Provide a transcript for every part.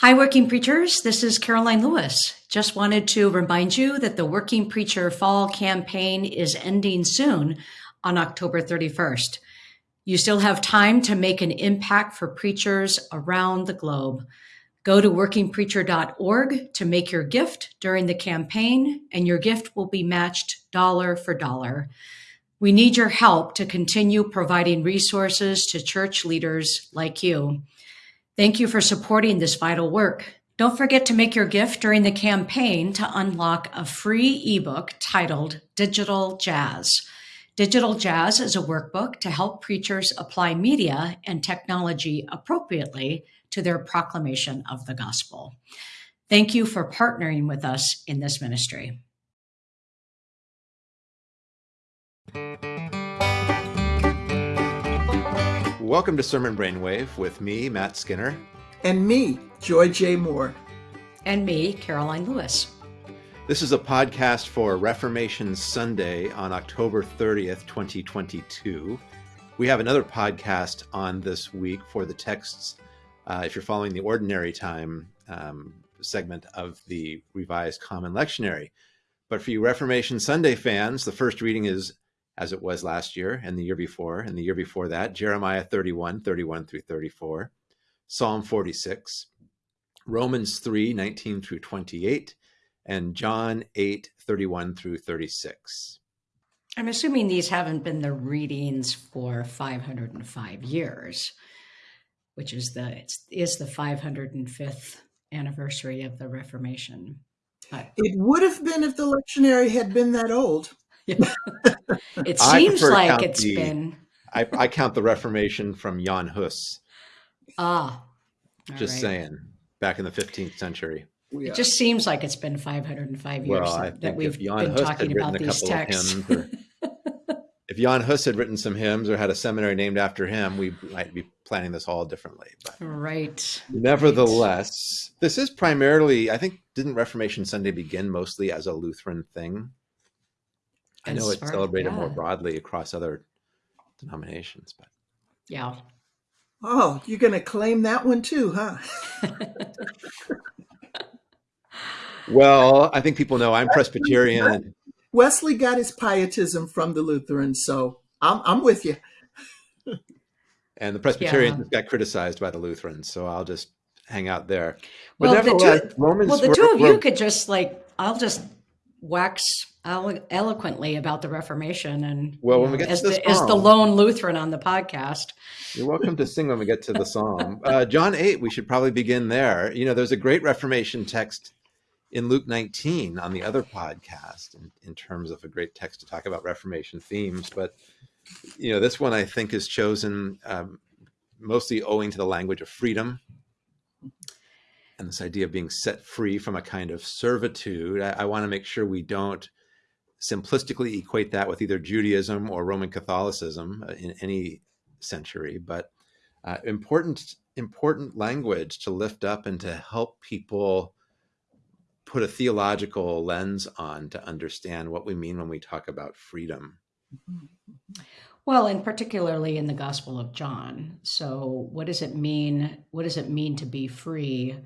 Hi, Working Preachers. This is Karoline Lewis. Just wanted to remind you that the Working Preacher Fall campaign is ending soon on October 31st. You still have time to make an impact for preachers around the globe. Go to workingpreacher.org to make your gift during the campaign, and your gift will be matched dollar for dollar. We need your help to continue providing resources to church leaders like you. Thank you for supporting this vital work. Don't forget to make your gift during the campaign to unlock a free ebook titled Digital Jazz. Digital Jazz is a workbook to help preachers apply media and technology appropriately to their proclamation of the gospel. Thank you for partnering with us in this ministry. Welcome to Sermon Brainwave with me, Matt Skinner. And me, Joy J. Moore. And me, Karoline Lewis. This is a podcast for Reformation Sunday on October 30th, 2022. We have another podcast on this week for the texts, uh, if you're following the ordinary time um, segment of the Revised Common Lectionary. But for you Reformation Sunday fans, the first reading is as it was last year and the year before and the year before that, Jeremiah 31, 31 through 34, Psalm 46, Romans 3, 19 through 28, and John 8, 31 through 36. I'm assuming these haven't been the readings for 505 years, which is the is the 505th anniversary of the Reformation. It would have been if the lectionary had been that old. it seems like it's the, been. I, I, count the Reformation from Jan Hus. Ah, just right. saying, back in the 15th century. It just seems like it's been 505 years well, that, that we've been Hus talking about these texts. Or, if Jan Hus had written some hymns or had a seminary named after him, we might be planning this all differently. But right. Nevertheless, right. this is primarily, I think, didn't Reformation Sunday begin mostly as a Lutheran thing? I know it's celebrated yeah. more broadly across other denominations, but yeah. Oh, you're going to claim that one too, huh? well, I think people know I'm Presbyterian. Wesley got his pietism from the Lutherans, so I'm, I'm with you. and the Presbyterians yeah. got criticized by the Lutherans, so I'll just hang out there. But well, the two, Romans well, the were, two of you could just like, I'll just wax elo- eloquently about the Reformation and well, when we get as, to the, as the lone Lutheran on the podcast. You're welcome to sing when we get to the psalm. Uh, John 8, we should probably begin there. You know, there's a great Reformation text in Luke 19 on the other podcast in, in terms of a great text to talk about Reformation themes. But, you know, this one I think is chosen um, mostly owing to the language of freedom and this idea of being set free from a kind of servitude. I, I want to make sure we don't simplistically equate that with either Judaism or Roman Catholicism uh, in any century, but uh, important important language to lift up and to help people put a theological lens on to understand what we mean when we talk about freedom. Well, and particularly in the Gospel of John. So, what does it mean? What does it mean to be free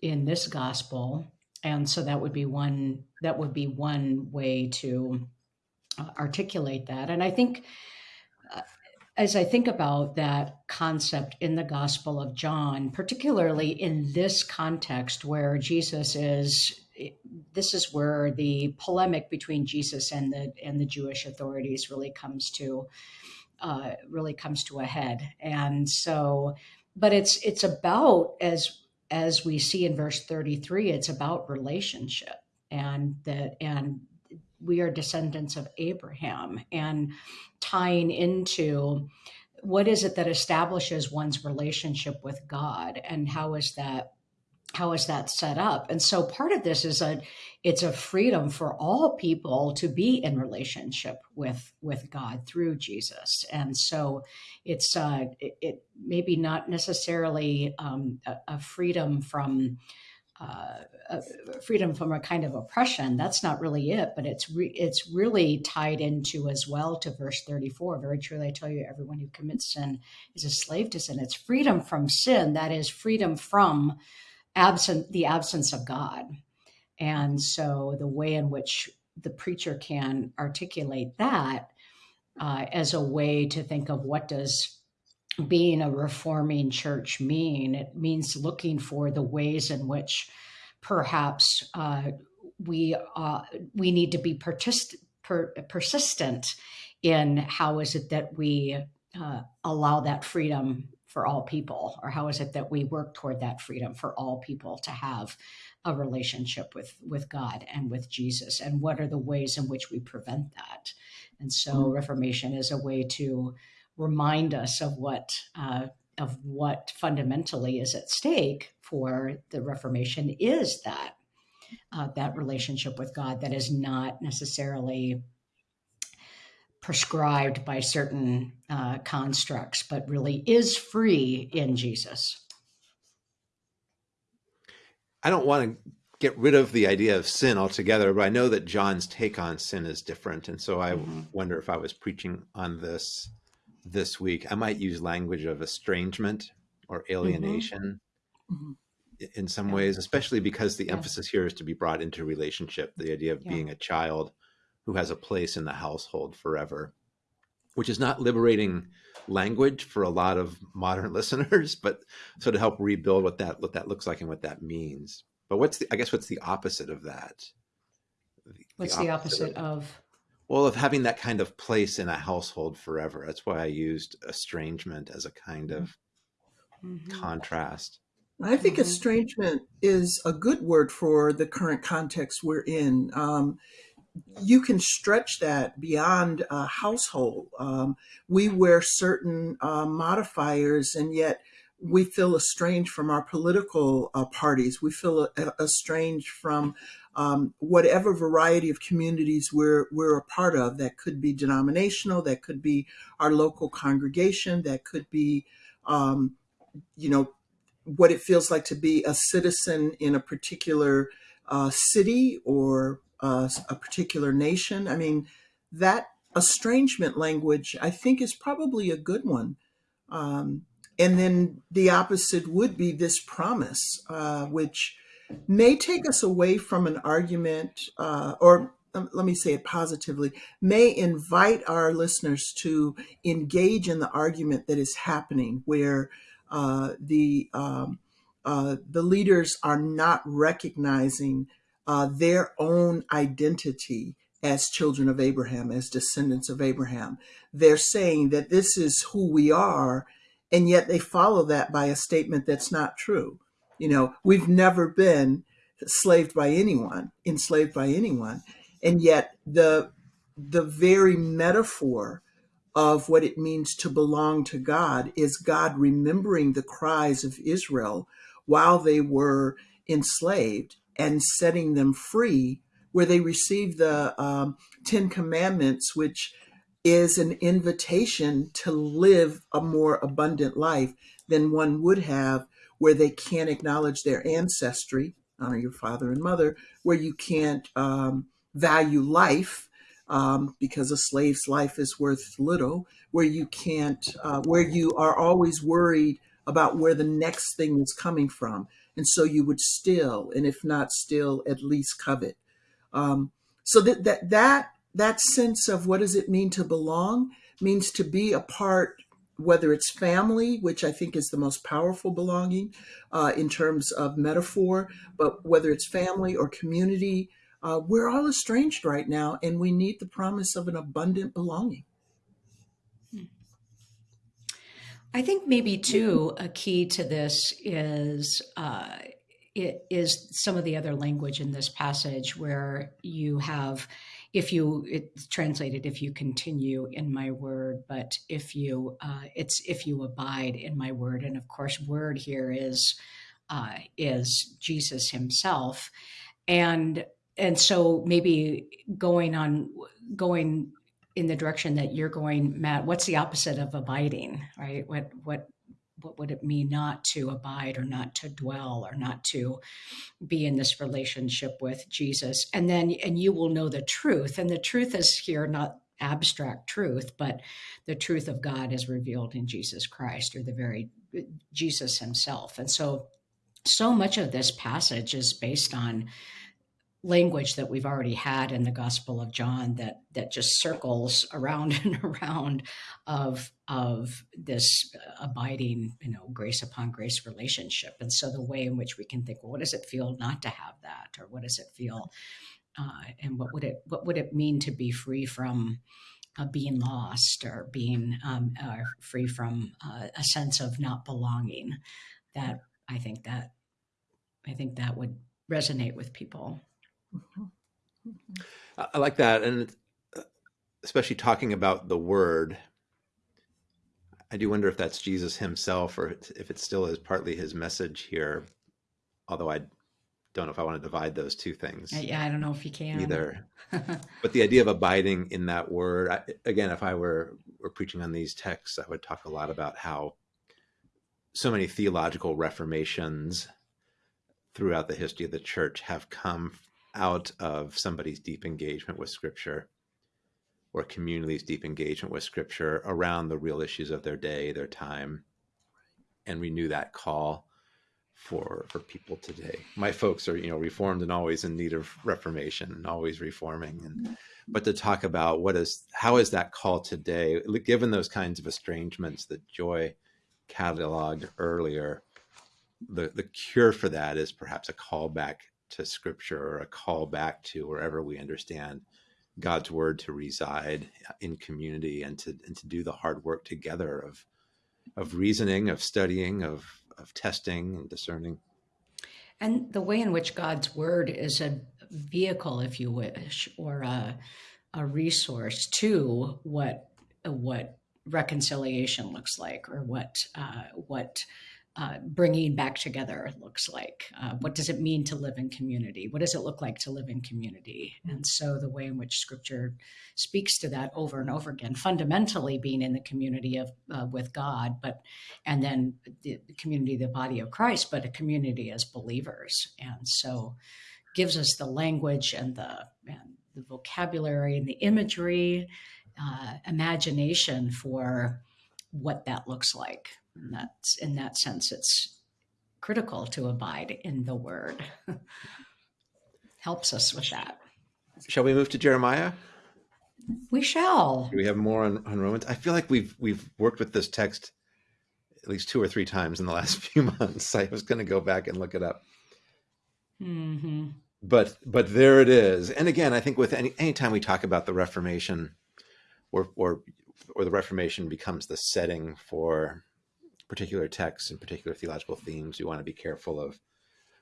in this gospel? And so that would be one that would be one way to uh, articulate that. And I think uh, as I think about that concept in the Gospel of John, particularly in this context where Jesus is, this is where the polemic between Jesus and the and the Jewish authorities really comes to uh, really comes to a head. And so, but it's it's about as as we see in verse 33, it's about relationship and that and we are descendants of Abraham and tying into what is it that establishes one's relationship with God and how is that how is that set up and so part of this is a it's a freedom for all people to be in relationship with with god through jesus and so it's uh it, it maybe not necessarily um, a, a freedom from uh, freedom from a kind of oppression. That's not really it, but it's re- it's really tied into as well to verse 34. Very truly, I tell you, everyone who commits sin is a slave to sin. It's freedom from sin. That is freedom from absent the absence of God. And so the way in which the preacher can articulate that uh, as a way to think of what does being a reforming church mean? It means looking for the ways in which perhaps uh, we uh, we need to be persist- per- persistent in how is it that we uh, allow that freedom for all people, or how is it that we work toward that freedom for all people to have a relationship with with God and with Jesus, and what are the ways in which we prevent that? And so, mm-hmm. Reformation is a way to remind us of what uh, of what fundamentally is at stake for the Reformation is that uh, that relationship with God that is not necessarily prescribed by certain uh, constructs, but really is free in Jesus. I don't want to get rid of the idea of sin altogether, but I know that John's take on sin is different. And so I mm-hmm. wonder if I was preaching on this this week, I might use language of estrangement or alienation mm-hmm. in some yeah. ways, especially because the yeah. emphasis here is to be brought into relationship, the idea of yeah. being a child who has a place in the household forever, which is not liberating language for a lot of modern listeners, but so to help rebuild what that what that looks like and what that means. But what's the I guess what's the opposite of that? What's the opposite, the opposite of, of well, of having that kind of place in a household forever. That's why I used estrangement as a kind of mm-hmm. contrast. I think mm-hmm. estrangement is a good word for the current context we're in. Um, you can stretch that beyond a household. Um, we wear certain uh, modifiers, and yet we feel estranged from our political uh, parties. We feel estranged from um, whatever variety of communities we're we're a part of. That could be denominational, that could be our local congregation, that could be, um, you know, what it feels like to be a citizen in a particular uh, city or uh, a particular nation. I mean, that estrangement language, I think, is probably a good one. Um, and then the opposite would be this promise, uh, which may take us away from an argument, uh, or um, let me say it positively, may invite our listeners to engage in the argument that is happening where uh, the um, uh, the leaders are not recognizing uh, their own identity as children of Abraham, as descendants of Abraham. They're saying that this is who we are, and yet they follow that by a statement that's not true. You know, we've never been slaved by anyone, enslaved by anyone. And yet the the very metaphor of what it means to belong to God is God remembering the cries of Israel while they were enslaved and setting them free, where they receive the um, Ten Commandments, which is an invitation to live a more abundant life than one would have where they can't acknowledge their ancestry, honor your father and mother, where you can't um, value life um, because a slave's life is worth little, where you can't, uh, where you are always worried about where the next thing is coming from. And so you would still, and if not still, at least covet. Um, so that, that, that, that sense of what does it mean to belong means to be a part whether it's family, which I think is the most powerful belonging uh, in terms of metaphor, but whether it's family or community, uh, we're all estranged right now, and we need the promise of an abundant belonging. I think maybe too a key to this is uh, it is some of the other language in this passage where you have if you it's translated if you continue in my word but if you uh, it's if you abide in my word. And of course word here is uh, is jesus himself. And and so maybe going on going in the direction that you're going matt what's the opposite of abiding right what what what would it mean not to abide or not to dwell or not to be in this relationship with Jesus? And then, and you will know the truth. And the truth is here not abstract truth, but the truth of God is revealed in Jesus Christ or the very Jesus himself. And so so much of this passage is based on language that we've already had in the Gospel of John that that just circles around and around of of this abiding, you know, grace upon grace relationship. And so the way in which we can think, well, what does it feel not to have that, or what does it feel, uh, and what would it what would it mean to be free from uh, being lost or being um, or free from uh, a sense of not belonging? That I think that I think that would resonate with people. I like that, and uh, especially talking about the word. I do wonder if that's Jesus himself, or if it still is partly his message here. Although I don't know if I want to divide those two things. Yeah, I don't know if you can either. but the idea of abiding in that word, I, again, if I were were preaching on these texts, I would talk a lot about how so many theological reformations throughout the history of the church have come out of somebody's deep engagement with scripture or community's deep engagement with scripture around the real issues of their day, their time, and renew that call for for people today. My folks are, you know, reformed and always in need of reformation and always reforming. And mm-hmm. but to talk about what is how is that call today, given those kinds of estrangements that Joy cataloged earlier, the the cure for that is perhaps a call back to scripture or a call back to wherever we understand God's word to reside in community and to and to do the hard work together of of reasoning, of studying, of of testing and discerning. And the way in which God's word is a vehicle, if you wish, or a, a resource to what what reconciliation looks like, or what uh, what uh, bringing back together looks like. Uh, what does it mean to live in community? What does it look like to live in community? And so the way in which Scripture speaks to that over and over again, fundamentally being in the community of uh, with God, but and then the, the community, the body of Christ, but a community as believers. And so gives us the language and the and the vocabulary and the imagery, uh, imagination for what that looks like and that's in that sense, it's critical to abide in the word. Helps us with that. Shall we move to Jeremiah? We shall. Do we have more on, on Romans? I feel like we've we've worked with this text at least two or three times in the last few months. I was going to go back and look it up. Mm-hmm. But but there it is. And again, I think with any anytime we talk about the Reformation, or or or the Reformation becomes the setting for particular texts and particular theological themes, we want to be careful of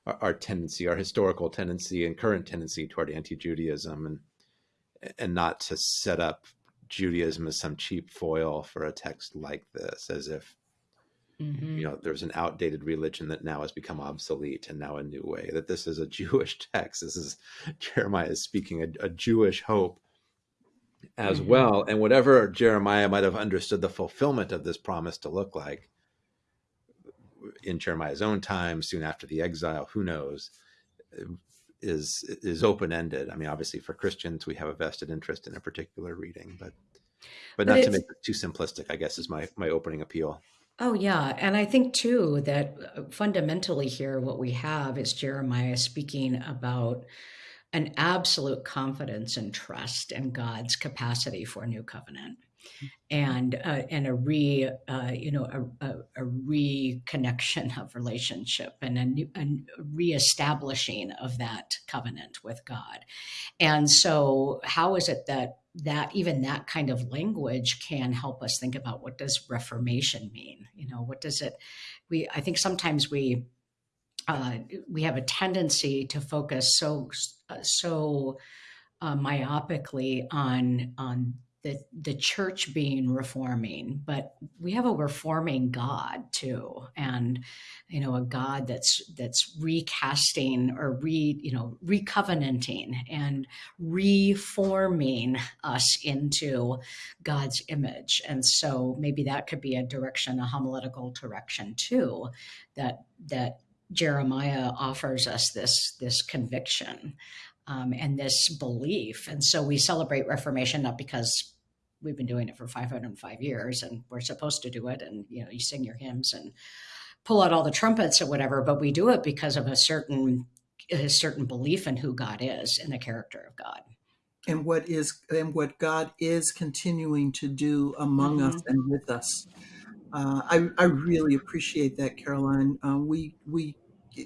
our, our tendency, our historical tendency and current tendency toward anti-Judaism, and and not to set up Judaism as some cheap foil for a text like this, as if mm-hmm. you know there's an outdated religion that now has become obsolete and now a new way. That this is a Jewish text. This is Jeremiah is speaking a, a Jewish hope as mm-hmm. well, and whatever Jeremiah might have understood the fulfillment of this promise to look like, in Jeremiah's own time, soon after the exile, who knows, is is open ended. I mean, obviously for Christians, we have a vested interest in a particular reading, but but, but not to make it too simplistic. I guess is my my opening appeal. Oh yeah, and I think too that uh, fundamentally here, what we have is Jeremiah speaking about an absolute confidence and trust in God's capacity for a new covenant and uh, and a re uh, you know a, a, a, reconnection of relationship and a, new, a reestablishing of that covenant with God. And so, how is it that that even that kind of language can help us think about what does reformation mean? You know, what does it? We I think sometimes we uh, we have a tendency to focus so so uh, myopically on on the the church being reforming, but we have a reforming God too, and you know a God that's that's recasting or re you know recovenanting and reforming us into God's image, and so maybe that could be a direction, a homiletical direction too, that that Jeremiah offers us this this conviction um, and this belief. And so we celebrate Reformation not because we've been doing it for 505 years and we're supposed to do it and you know you sing your hymns and pull out all the trumpets or whatever, but we do it because of a certain a certain belief in who God is and the character of God. And what is and what God is continuing to do among mm-hmm. us and with us. Uh, I, I really appreciate that, Karoline. Uh, we we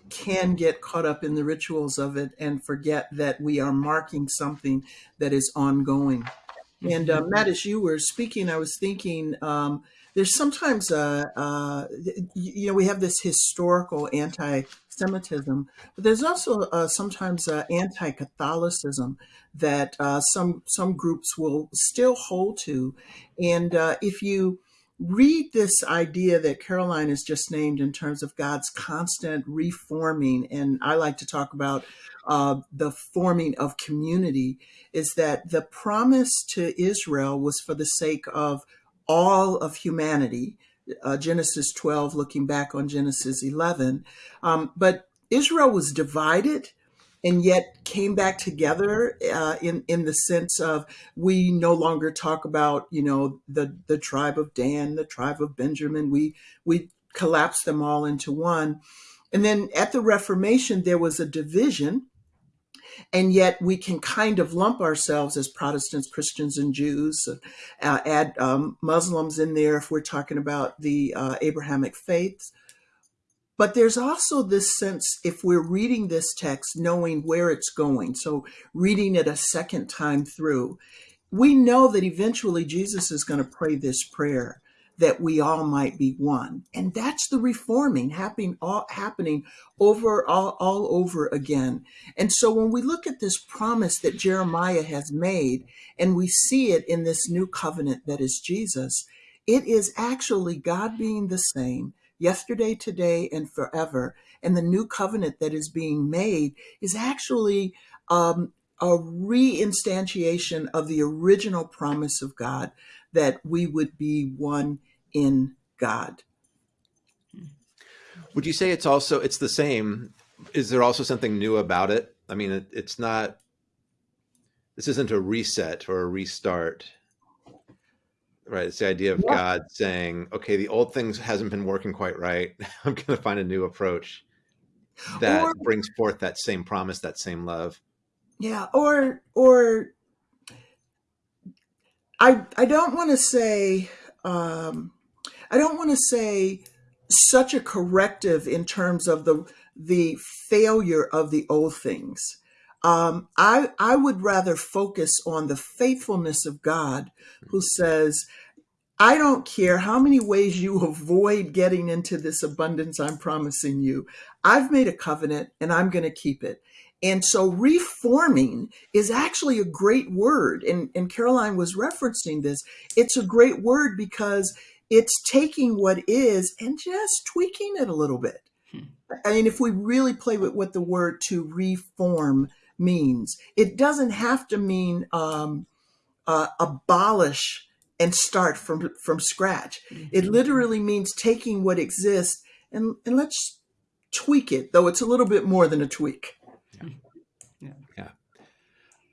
can get caught up in the rituals of it and forget that we are marking something that is ongoing. And uh, Matt, as you were speaking, I was thinking um, there's sometimes, uh, uh, you know, we have this historical anti-Semitism, but there's also uh, sometimes uh, anti-Catholicism that uh, some some groups will still hold to. And if you read this idea that Karoline has just named in terms of God's constant reforming, and I like to talk about uh, the forming of community, is that the promise to Israel was for the sake of all of humanity. Uh, Genesis 12, looking back on Genesis 11. Um, but Israel was divided and yet came back together uh, in in the sense of we no longer talk about you know the the tribe of Dan, the tribe of Benjamin. We we collapsed them all into one, and then at the Reformation there was a division and yet we can kind of lump ourselves as Protestants, Christians, and Jews, uh, add um, Muslims in there if we're talking about the uh, Abrahamic faiths. But there's also this sense, if we're reading this text, knowing where it's going, so reading it a second time through, we know that eventually Jesus is going to pray this prayer that we all might be one. And that's the reforming happening all, happening over all, all over again. And so when we look at this promise that Jeremiah has made and we see it in this new covenant that is Jesus, it is actually God being the same yesterday, today, and forever. And the new covenant that is being made is actually um, a reinstantiation of the original promise of God that we would be one in God. Would you say it's also it's the same? Is there also something new about it? I mean, it, it's not. This isn't a reset or a restart, right? It's the idea of yeah. God saying, "Okay, the old things hasn't been working quite right. I'm going to find a new approach that or, brings forth that same promise, that same love." Yeah, or or I I don't want to say um, I don't want to say such a corrective in terms of the the failure of the old things. Um, I I would rather focus on the faithfulness of God, who says, "I don't care how many ways you avoid getting into this abundance I'm promising you. I've made a covenant, and I'm going to keep it." And so reforming is actually a great word. And, and Karoline was referencing this. It's a great word because it's taking what is and just tweaking it a little bit. Hmm. I mean, if we really play with what the word to reform means, it doesn't have to mean um, uh, abolish and start from from scratch. Mm-hmm. It literally means taking what exists and and let's tweak it, though it's a little bit more than a tweak. Yeah. Yeah. yeah.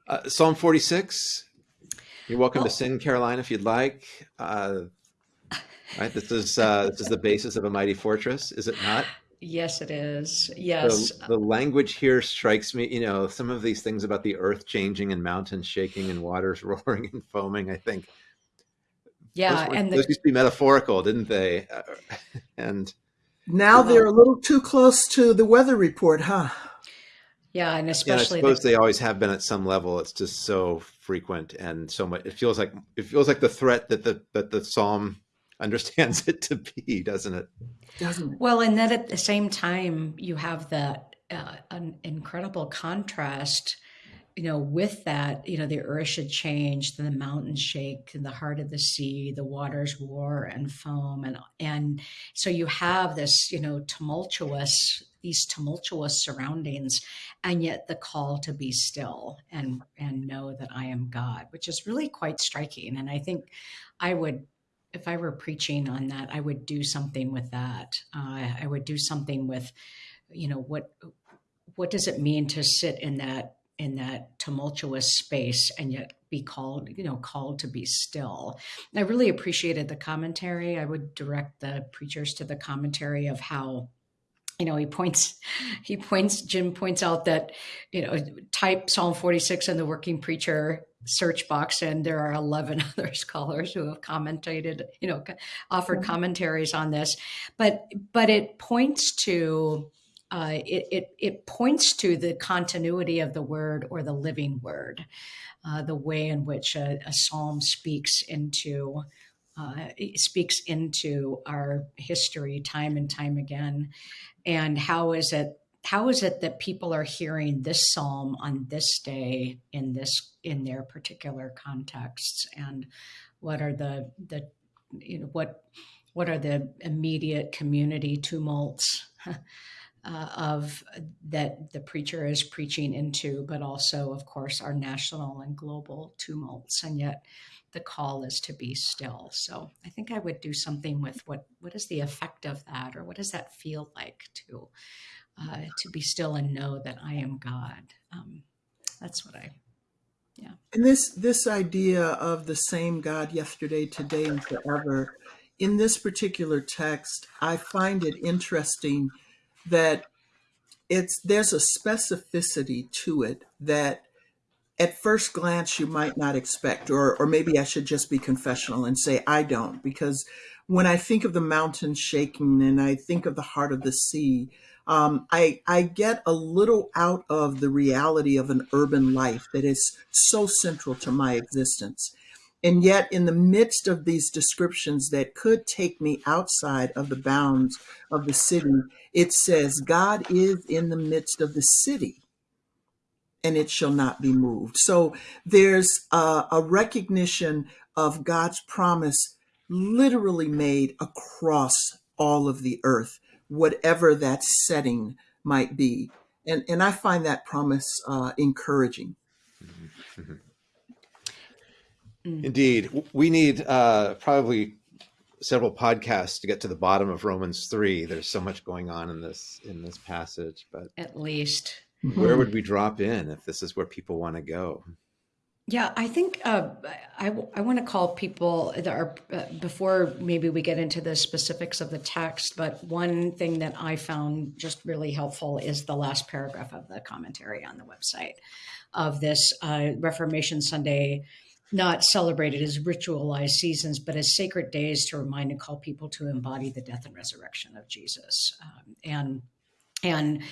Uh, Psalm 46. You're welcome oh. to sing, Karoline, if you'd like. Uh, right? This is uh, this is the basis of a mighty fortress, is it not? Yes, it is. Yes. The, the, language here strikes me, you know, some of these things about the earth changing and mountains shaking and waters roaring and foaming, I think. Yeah. Those, and those the, used to be metaphorical, didn't they? Uh, and now they're a little too close to the weather report, huh? Yeah. And especially, I suppose the, they always have been at some level. It's just so frequent and so much. It feels like, it feels like the threat that the, that the Psalm understands it to be, doesn't it? Doesn't it? Well, and then at the same time, you have that uh, an incredible contrast. You know, with that, you know, the earth should change, the mountains shake, the heart of the sea, the waters roar and foam, and and so you have this, you know, tumultuous these tumultuous surroundings and yet the call to be still and and know that i am god which is really quite striking and i think i would if I were preaching on that, I would do something with that. Uh, I would do something with, you know, what what does it mean to sit in that in that tumultuous space and yet be called you know called to be still. I really appreciated the commentary. I would direct the preachers to the commentary of how you know he points he points jim points out that you know type psalm 46 in the working preacher search box and there are 11 other scholars who have commented you know offered mm-hmm. commentaries on this. But but it points to uh, it, it, it points to the continuity of the word or the living word, uh, the way in which a, a psalm speaks into uh, speaks into our history time and time again, and how is it how is it that people are hearing this psalm on this day in this in their particular contexts, and what are the the you know what what are the immediate community tumults uh, of that the preacher is preaching into, but also, of course, our national and global tumults. And yet, the call is to be still. So I think I would do something with what what is the effect of that, or what does that feel like to uh, to be still and know that I am God. Um, that's what I. Yeah. And this this idea of the same God yesterday, today, and forever. In this particular text, I find it interesting that it's there's a specificity to it that at first glance you might not expect or or maybe I should just be confessional and say I don't because when I think of the mountains shaking and I think of the heart of the sea um, I I get a little out of the reality of an urban life that is so central to my existence and yet, in the midst of these descriptions that could take me outside of the bounds of the city, it says, God is in the midst of the city and it shall not be moved. So there's a, a recognition of God's promise literally made across all of the earth, whatever that setting might be. And, and I find that promise uh, encouraging. Mm-hmm. mm-hmm. Mm. Indeed, we need uh, probably several podcasts to get to the bottom of Romans three. There's so much going on in this in this passage, but at least where would we drop in if this is where people want to go? Yeah, I think uh, I, I want to call people that are uh, before maybe we get into the specifics of the text. But one thing that I found just really helpful is the last paragraph of the commentary on the website of this uh, Reformation Sunday not celebrated as ritualized seasons, but as sacred days to remind and call people to embody the death and resurrection of Jesus. Um, and and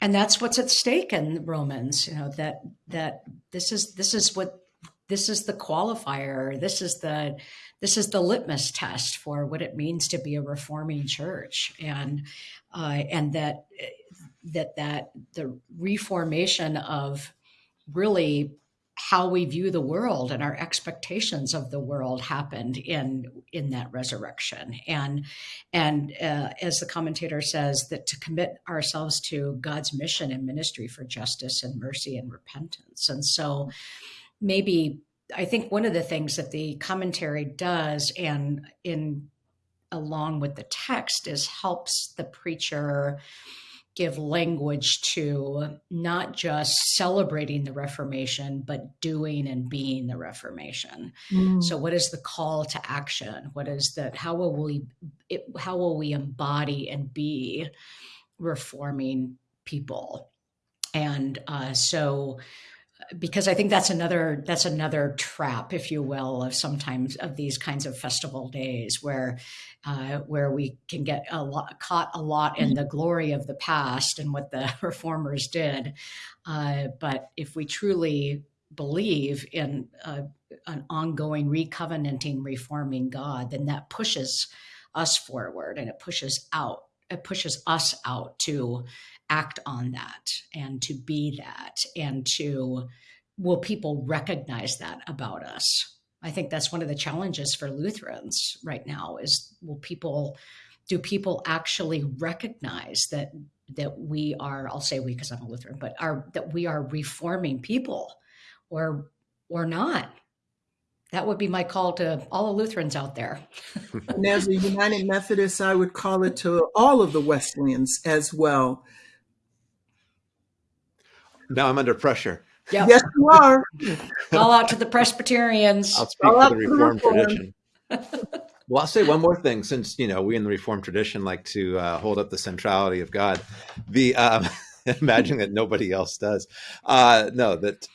and that's what's at stake in Romans. You know that that this is this is what this is the qualifier. This is the this is the litmus test for what it means to be a reforming church, and uh, and that that that the reformation of really how we view the world and our expectations of the world happened in in that resurrection. And and uh, as the commentator says that to commit ourselves to god's mission and ministry for justice and mercy and repentance. And so maybe i think one of the things that the commentary does and in along with the text is helps the preacher give language to not just celebrating the Reformation, but doing and being the Reformation. Mm. So, what is the call to action? What is that? How will we? It, how will we embody and be reforming people? And uh, so, because I think that's another that's another trap, if you will, of sometimes of these kinds of festival days where uh, where we can get a lot caught a lot in the glory of the past and what the reformers did. Uh, but if we truly believe in uh, an ongoing recovenanting, reforming God, then that pushes us forward and it pushes out it pushes us out to act on that and to be that and to will people recognize that about us i think that's one of the challenges for lutherans right now is will people do people actually recognize that that we are i'll say we because i'm a lutheran but are that we are reforming people or or not that would be my call to all the Lutherans out there. and as a United Methodist, I would call it to all of the Wesleyans as well. Now I'm under pressure. Yeah. Yes, you are. All out to the Presbyterians. I'll speak I'll for the Reformed reform. tradition. Well, I'll say one more thing, since you know we in the Reformed tradition like to uh, hold up the centrality of God. The um, imagining that nobody else does. Uh, no, that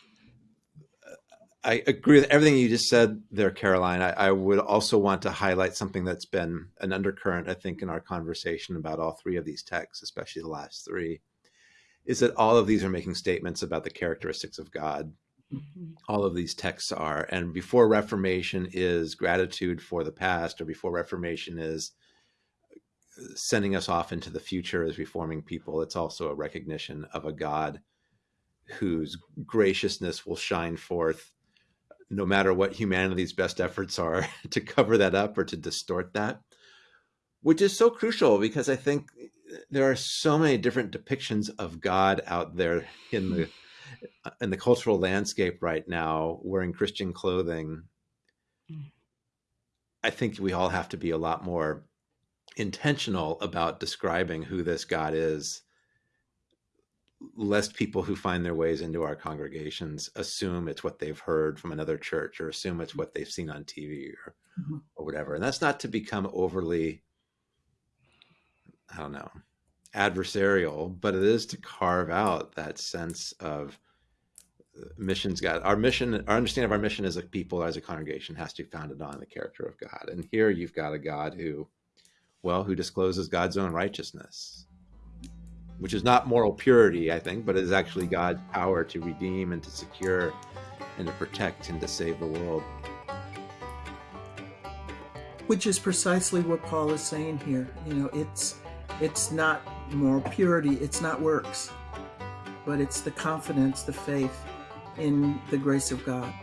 I agree with everything you just said there, Karoline. I, I would also want to highlight something that's been an undercurrent, I think, in our conversation about all three of these texts, especially the last three, is that all of these are making statements about the characteristics of God Mhm. all of these texts are. And before Reformation is gratitude for the past, or before Reformation is sending us off into the future as reforming people, it's also a recognition of a God whose graciousness will shine forth no matter what humanity's best efforts are to cover that up or to distort that, which is so crucial because I think there are so many different depictions of God out there in the in the cultural landscape right now wearing Christian clothing. Mm. I think we all have to be a lot more intentional about describing who this God is, lest people who find their ways into our congregations assume it's what they've heard from another church or assume it's what they've seen on TV or, Mhm. or whatever. And that's not to become overly, I don't know, adversarial, but it is to carve out that sense of uh, missio Dei. Our mission, our understanding of our mission as a people, as a congregation, has to be founded on the character of God. And here you've got a God who, well, who discloses God's own righteousness, which is not moral purity, I think, but is actually God's power to redeem and to secure and to protect and to save the world. Which is precisely what Paul is saying here. You know, it's it's not moral purity, it's not works, but it's the confidence, the faith in the grace of God.